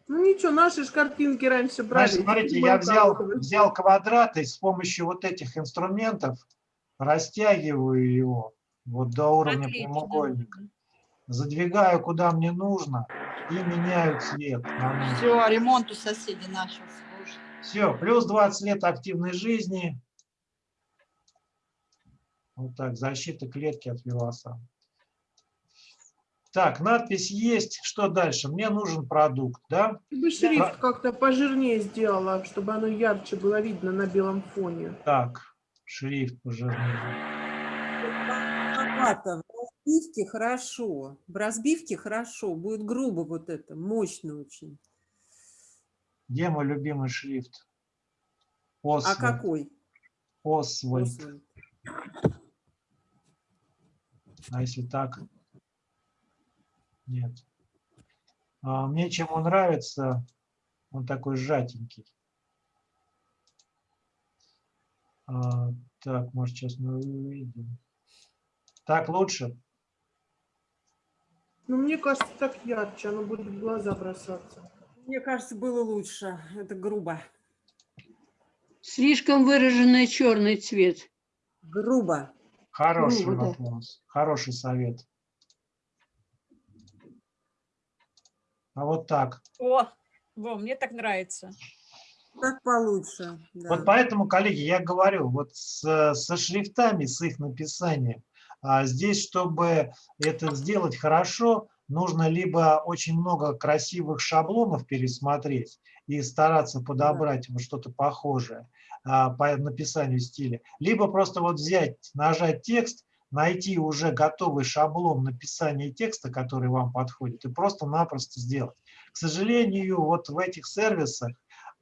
Ну ничего, наши ж картинки раньше брали. Значит, смотрите, Мы я взял, взял квадрат и с помощью вот этих инструментов растягиваю его вот до уровня Отлично. прямоугольника. Задвигаю куда мне нужно и меняю цвет. Все, ремонт у соседей начался. Все, плюс 20 лет активной жизни. Вот так, защита клетки от виваса. Так, надпись есть. Что дальше? Мне нужен продукт, да? Ты бы шрифт как-то пожирнее сделала, чтобы оно ярче было видно на белом фоне. Так, шрифт пожирнее. Маловато. В разбивке хорошо. В разбивке хорошо. Будет грубо вот это, мощно очень. Где мой любимый шрифт? А Освальд. какой? Освальд. Освальд? А если так? Нет. А, мне чем он нравится, он такой сжатенький. А, так, может, сейчас мы увидим. Так лучше? Ну, мне кажется, так ярче, оно будет в глаза бросаться. Мне кажется, было лучше. Это грубо. Слишком выраженный черный цвет. Грубо. Хороший Грубо, да. вопрос. Хороший совет. А вот так. О, во, мне так нравится. Так получше. да. Вот поэтому, коллеги, я говорю, вот с- со шрифтами, с их написанием, а здесь, чтобы это сделать хорошо, нужно либо очень много красивых шаблонов пересмотреть и стараться подобрать что-то похожее а, по написанию стиля, либо просто вот взять, нажать текст, найти уже готовый шаблон написания текста, который вам подходит, и просто-напросто сделать. К сожалению, вот в этих сервисах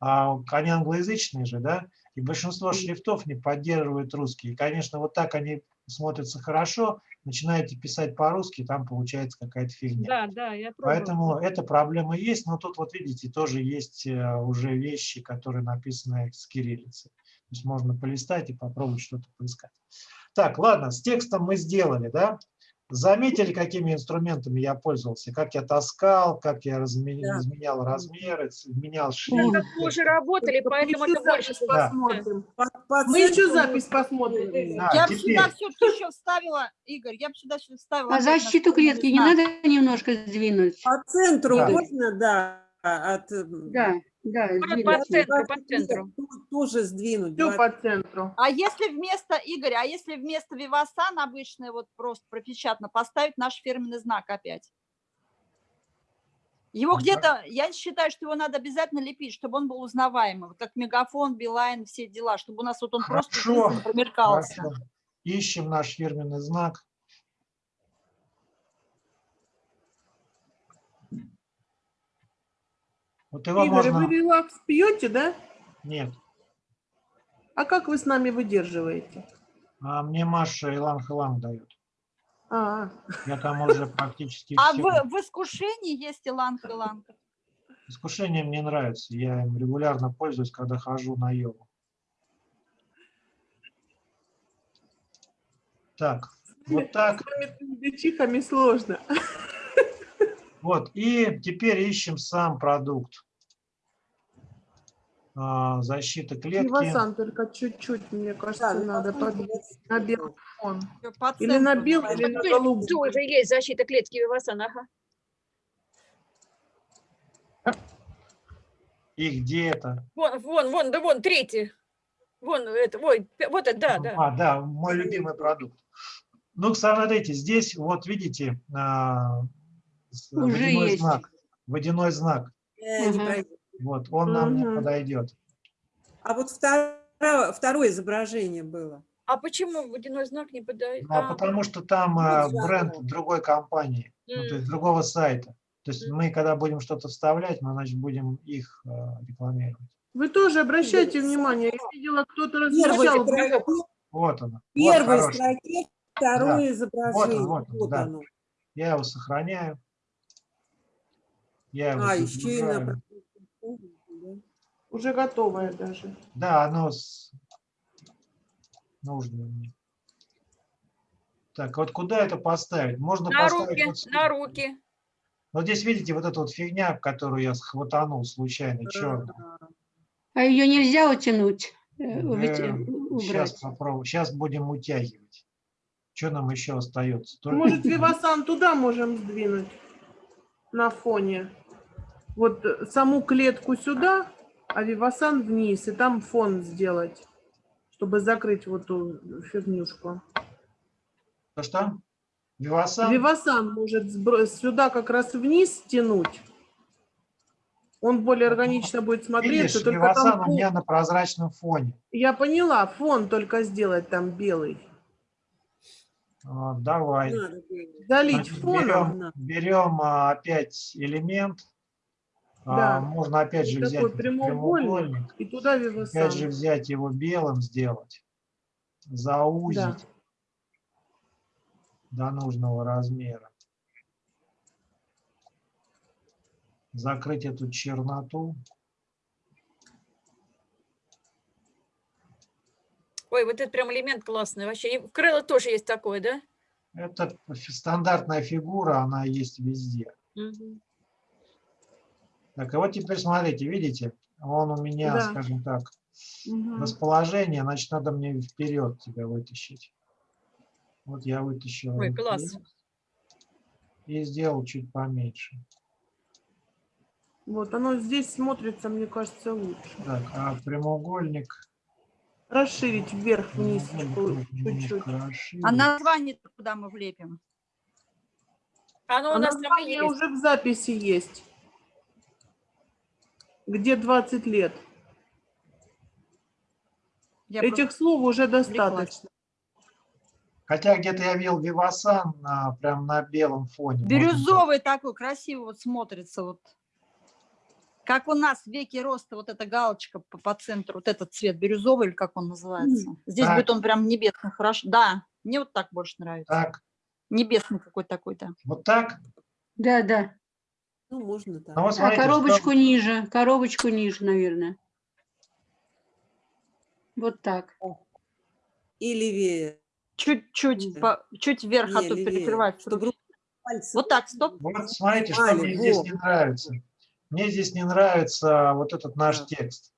а они англоязычные же, да, и большинство шрифтов не поддерживают русский. И, конечно, вот так они смотрятся хорошо, начинаете писать по-русски, там получается какая-то фигня. Да, да, я пробовала. Поэтому эта проблема есть, но тут вот видите, тоже есть э, уже вещи, которые написаны с кириллицы. То есть можно полистать и попробовать что-то поискать. Так, ладно, с текстом мы сделали, да? Заметили, какими инструментами я пользовался? Как я таскал, как я разме- Да. изменял размеры, менял Так шрифт. как мы уже работали, поэтому Мы это больше запись Да. посмотрим. По- по Мы еще запись посмотрим. Да, Я бы сюда все-таки еще вставила, Игорь, я бы сюда еще вставила. А защиту клетки не надо немножко сдвинуть? По центру Да. можно, да, от... э, Да, да, по сдвинуть. центру, по центру. Тоже сдвинуть. Все по центру. А если вместо, Игорь, а если вместо Вивасан обычный, вот просто пропечатно, поставить наш фирменный знак опять? Его Ну, где-то, я считаю, что его надо обязательно лепить, чтобы он был узнаваемый, вот как Мегафон, Билайн, все дела, чтобы у нас вот он просто Хорошо, промелькался. Хорошо. Ищем наш фирменный знак. Вот его Игорь, можно... вы релакс пьете, да? Нет. А как вы с нами выдерживаете? А мне Маша иланг-иланг дает. А, Я там уже практически А все. в, в искушении есть иланг-иланг? Искушение мне нравится. Я им регулярно пользуюсь, когда хожу на йогу. Так, вот так. с вами чихами сложно. Вот, и теперь ищем сам продукт. А, защита клетки. Вивасан только чуть-чуть, мне кажется, Да, надо подвинуть на белый фон. По Или на белый, или на Тоже- голубой. Тоже есть защита клетки Вивасан, ага. И где это? Вон, вон, вон, да вон, третий. Вон, это, ой, вот это, да, да. А, да, мой любимый продукт. Ну, смотрите, здесь вот видите а, Уже водяной есть. знак. Водяной знак. Э, не пройдет. Вот, он нам не Мгм. подойдет. А вот второе, второе изображение было. А почему водяной знак не подает? Ну, а потому что там а, Ну, бренд да. другой компании, ну, то есть другого сайта. То есть мы, когда будем что-то вставлять, мы, значит, будем их а, рекламировать. Вы тоже обращайте внимание, я видела, кто-то размещал Вот оно. Вот первой хороший. строке второе изображение. вот он, да. оно. Я его сохраняю. Я А, еще и на... уже готовая даже. Да, оно с... нужно мне. Так, вот куда это поставить? Можно На поставить руки, вот, на руки. вот здесь, видите, вот эта вот фигня, которую я схватанул случайно, черную. А ее нельзя утянуть, э, Сейчас попробую. Сейчас будем утягивать. Что нам еще остается? Только- Может, Вивасан туда можем сдвинуть на фоне. Вот саму клетку сюда, а Вивасан вниз, и там фон сделать, чтобы закрыть вот ту фигнюшку. Что? Вивасан? Вивасан может сюда как раз вниз стянуть. Он более органично будет смотреться. Видишь, только Вивасан там у фон- меня на прозрачном фоне. Я поняла, фон только сделать там белый. А, Давай. Залить Значит, фоном. берем, берем а, опять элемент. А, Да. Можно опять же взять такой этот прямоугольник. прямоугольник. И туда Опять же Вивасан. взять его белым сделать. Заузить до нужного размера. Закрыть эту черноту. Ой, вот этот прям элемент классный вообще. И в крыло тоже есть такой, да? Это стандартная фигура, она есть везде. Мгм. Так, и вот теперь смотрите, видите, он у меня, Да. скажем так, Мгм. расположение, значит, надо мне вперед тебя вытащить. Вот я вытащил. Ой, класс. И сделал чуть поменьше. Вот оно здесь смотрится, мне кажется, лучше. Так, а прямоугольник... Расширить вверх-вниз чуть-чуть. А название куда мы влепим? Оно А у нас там и название уже в записи есть. Где 20 лет. Я Этих слов уже достаточно. Хотя где-то я видел Вивасан на, прям на белом фоне. Можно Бирюзовый такой, красиво вот смотрится. Вот. Как у нас в веке роста вот эта галочка по, по центру, вот этот цвет бирюзовый, или как он называется. Здесь Так. будет он прям небесный, хорошо. Да, мне вот так больше нравится. Так, Небесный какой-то такой-то. вот так. Да, да. Ну, можно так. Ну, вот А смотрите, коробочку что- ниже, коробочку ниже, наверное. Вот так. И левее. Чуть-чуть, Да. по- чуть вверх, а Не, то левее, перекрывать. чтобы. Вот так, стоп. Вот смотрите, что Али, мне здесь не нравится. Мне здесь не нравится вот этот наш Да. текст.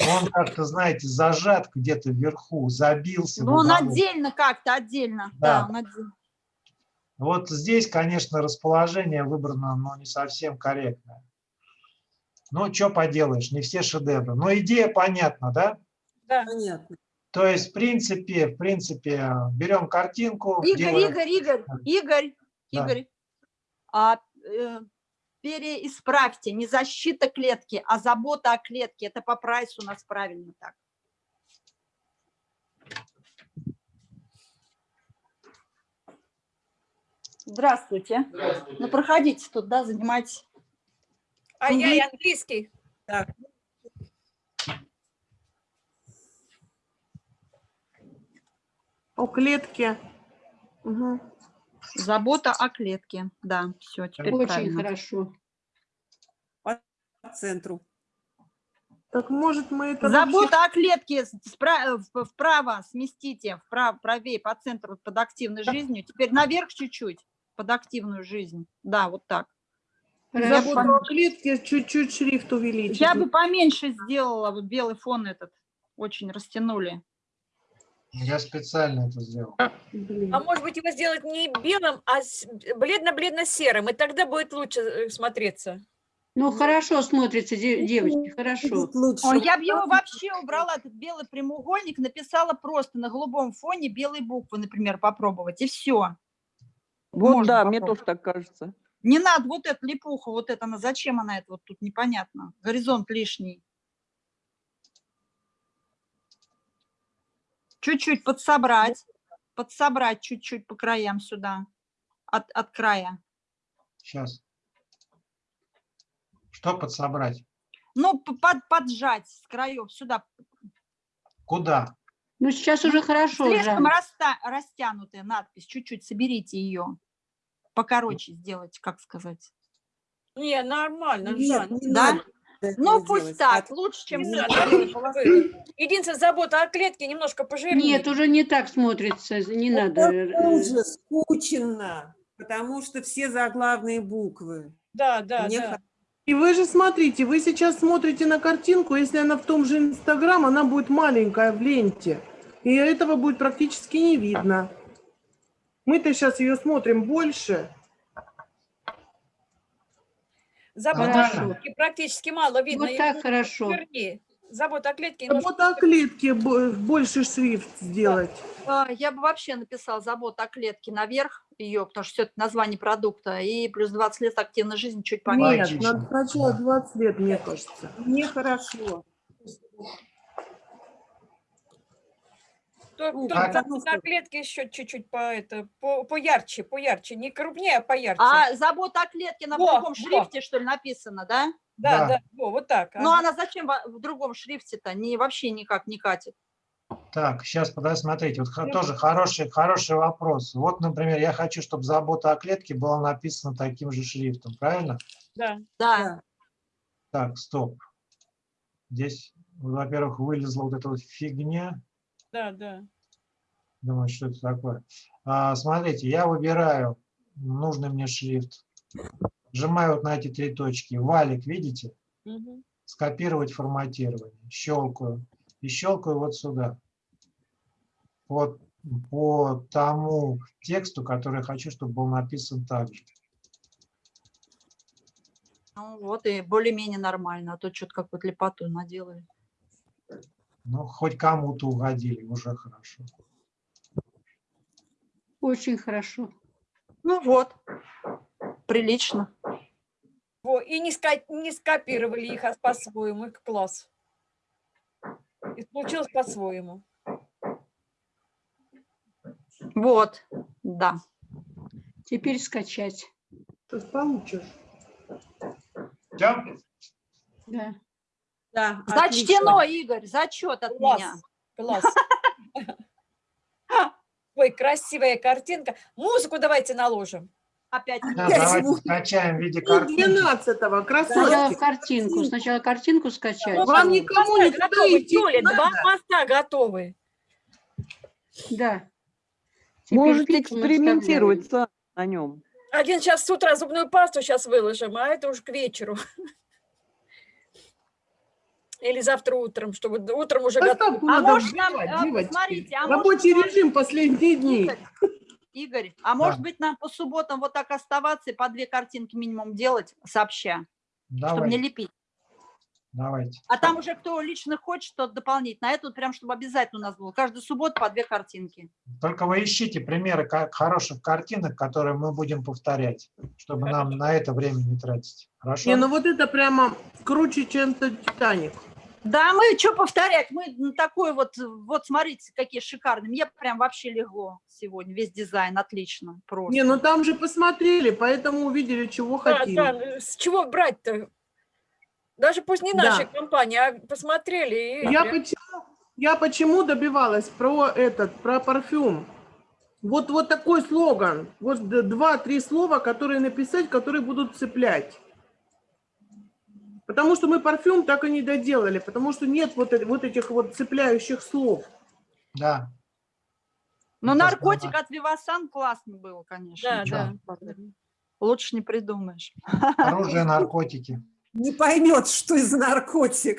Он как-то, знаете, зажат где-то вверху, забился. Ну, он отдельно как-то, отдельно. Да. Да, он отдельно. Вот здесь, конечно, расположение выбрано, но не совсем корректное. Ну, что поделаешь, не все шедевры. Но идея понятна, да? Да. Понятно. То есть, в принципе, в принципе, берем картинку. Игорь, делаем- Игорь, Игорь, Игорь, Да. Игорь, а, э, переисправьте, не защита клетки, а забота о клетке. Это по прайсу у нас правильно так. Здравствуйте. Ну, проходите тут, да, занимайтесь. А я и английский. Так, О клетке. Мгм. Забота о клетке. Да, все, теперь Очень правильно. хорошо. по центру. Так может мы это вообще- Забота о клетке с- спра- в- вправо сместите, вправо, правее по центру под активной жизнью. Теперь наверх чуть-чуть под активную жизнь. Да, вот так. О клетке чуть-чуть шрифт увеличить. Я бы поменьше сделала, вот белый фон этот очень растянули. Я специально это сделал. Блин. А может быть его сделать не белым, а бледно-бледно-серым, и тогда будет лучше э, смотреться. Ну, хорошо смотрится, де- девочки, хорошо. Лучше. Я бы его вообще убрала, этот белый прямоугольник, написала просто на голубом фоне белые буквы, например, попробовать, и все. Вот да, мне тоже так кажется. Не надо вот эту липуху, вот это, она, зачем она это, вот тут непонятно. Горизонт лишний. Чуть-чуть подсобрать, подсобрать чуть-чуть по краям сюда, от, от края. Сейчас. Что подсобрать? Ну, под, поджать с краев сюда. Куда? Ну, сейчас уже хорошо, Слишком Жан. раста- растянутая надпись, чуть-чуть соберите ее. Покороче сделать, как сказать. Не, нормально, Нет, не Да? надо Ну, пусть делать. так, лучше, чем. Единственное, забота о клетке немножко пожирнее. Нет, уже не так смотрится, не надо. Это э, уже скучно, потому что все заглавные буквы. Да, да, Мне да. И вы же смотрите, вы сейчас смотрите на картинку, если она в том же Инстаграм, она будет маленькая в ленте. И этого будет практически не видно. Мы-то сейчас ее смотрим больше. Хорошо. о клетке практически мало видно. Вот и так хорошо. пожирнее. Забота о клетке. нужно Вот о клетке бо- больше шрифт сделать. А, Я бы вообще написала забота о клетке наверх ее, потому что все это название продукта, и плюс 20 лет активной жизни чуть поменьше. Нет, надо сначала 20 лет, мне кажется. Нехорошо. То- забота о клетке еще чуть-чуть по это, по, поярче, поярче, не крупнее, а поярче. А забота о клетке на другом во. шрифте, что ли, написано, да? Да, да. да, во, вот так. Ну, она зачем в другом шрифте-то? Не, вообще никак не катит. Так, сейчас, подожди, смотрите, вот тоже хороший, хороший вопрос. Вот, например, я хочу, чтобы забота о клетке была написана таким же шрифтом, правильно? Да. Да. Так, стоп. Здесь, во-первых, вылезла вот эта вот фигня. Да, да. Думаю, что это такое. А, смотрите, я выбираю нужный мне шрифт. Нажимаю вот на эти три точки. Валик, видите? Мгм. Скопировать форматирование. Щелкаю. И щелкаю вот сюда. Вот по тому тексту, который хочу, чтобы был написан так же. Ну, вот и более-менее нормально, а то что-то какую-то лепоту наделали. Ну, хоть кому-то угодили, уже хорошо. Очень хорошо. Ну вот, прилично. Во, и не, ска- не скопировали их а по-своему, их класс. И получилось по-своему. Вот, да. Теперь скачать. Сейчас получишь. Да. Да, Зачтено, Игорь, зачет от Класс. меня. Класс. (laughs) Ой, красивая картинка. Музыку давайте наложим. Опять. Да, Опять давайте звук. скачаем в виде картинки. 12-го, Сначала красотки. картинку. Сначала картинку скачать. Вам никому никуда готовы, не Юля, два моста готовы. Да. Теперь Можете экспериментировать на нем. Один сейчас с утра зубную пасту сейчас выложим, а это уж к вечеру. Или завтра утром, чтобы утром уже готово. А может нам, взять, а, девочки. смотрите, а Рабочий режим последние дни. Игорь, а может быть нам по субботам вот так оставаться и по две картинки минимум делать сообща, чтобы не лепить? давайте. А там уже кто лично хочет, тот дополнительно. А это вот прям, чтобы обязательно у нас было. Каждую субботу по две картинки. Только вы ищите примеры хороших картинок, которые мы будем повторять, чтобы нам на это время не тратить. Хорошо? Не, ну вот это прямо круче, чем Титаник. Да, мы что повторять? Мы такой вот, вот смотрите, какие шикарные. Мне прям вообще легло сегодня. Весь дизайн отлично. Просто. Не, ну там же посмотрели, поэтому увидели, чего Да, хотим. да, с чего брать-то? Даже пусть не Да. нашей компании, а посмотрели. и Я почему, я почему добивалась про этот, про парфюм? Вот, вот такой слоган. Вот два-три слова, которые написать, которые будут цеплять. Потому что мы парфюм так и не доделали, потому что нет вот, э- вот этих вот цепляющих слов. Да. Но Это наркотик здорово. от Вивасан классный был, конечно. Да, да. Лучше не придумаешь. Оружие, наркотики. Не поймет, что из наркотик.